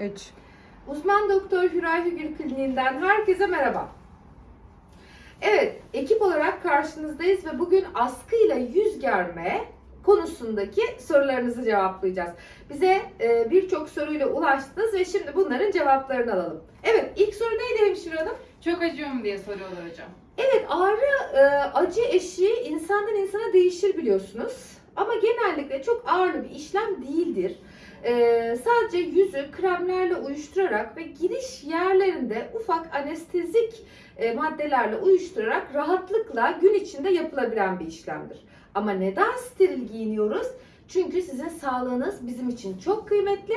3. Uzman Doktor Hüray Hügül Kliniğinden herkese merhaba. Evet, ekip olarak karşınızdayız ve bugün askıyla yüz germe konusundaki sorularınızı cevaplayacağız. Bize e, birçok soruyla ulaştınız ve şimdi bunların cevaplarını alalım. Evet, ilk soru neydi Hemşire Hanım? Çok acıyor mu diye soruyorlar hocam. Evet, ağrı e, acı eşiği insandan insana değişir biliyorsunuz. Ama genellikle çok ağırlı bir işlem değildir. E, sadece yüzü kremlerle uyuşturarak ve giriş yerlerinde ufak anestezik e, maddelerle uyuşturarak rahatlıkla gün içinde yapılabilen bir işlemdir. Ama neden steril giyiniyoruz? Çünkü sizin sağlığınız bizim için çok kıymetli.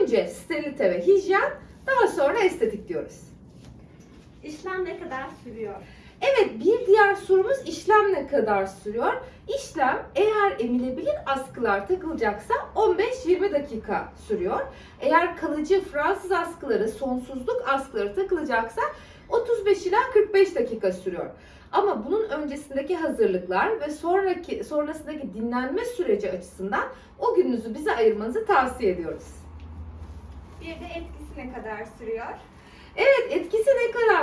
Önce sterilite ve hijyen, daha sonra estetik diyoruz. İşlem ne kadar sürüyor? Evet bir diğer sorumuz işlem ne kadar sürüyor? İşlem eğer emilebilir askılar takılacaksa 15-20 dakika sürüyor. Eğer kalıcı Fransız askıları, sonsuzluk askıları takılacaksa 35 ila 45 dakika sürüyor. Ama bunun öncesindeki hazırlıklar ve sonraki sonrasındaki dinlenme süreci açısından o gününüzü bize ayırmanızı tavsiye ediyoruz. Bir de etkisi ne kadar sürüyor? Evet etkisi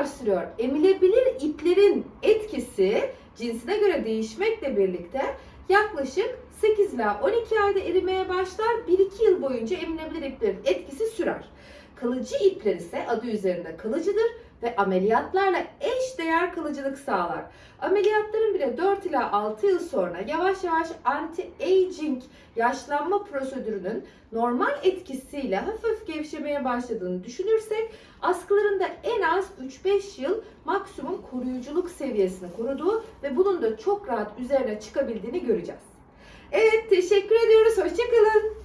sürüyor? Emilebilir iplerin etkisi cinsine göre değişmekle birlikte yaklaşık 8 ila 12 ayda erimeye başlar. 1-2 yıl boyunca emilebilir iplerin etkisi sürer. Kalıcı ipler ise adı üzerinde kalıcıdır ve ameliyatlarla eş değer kalıcılık sağlar. Ameliyatların bile 4 ila 6 yıl sonra yavaş yavaş anti-aging yaşlanma prosedürünün normal etkisiyle hafif gevşemeye başladığını düşünürsek askıların da en az 3-5 yıl maksimum koruyuculuk seviyesini koruduğu ve bunun da çok rahat üzerine çıkabildiğini göreceğiz. Evet teşekkür ediyoruz. Hoşçakalın.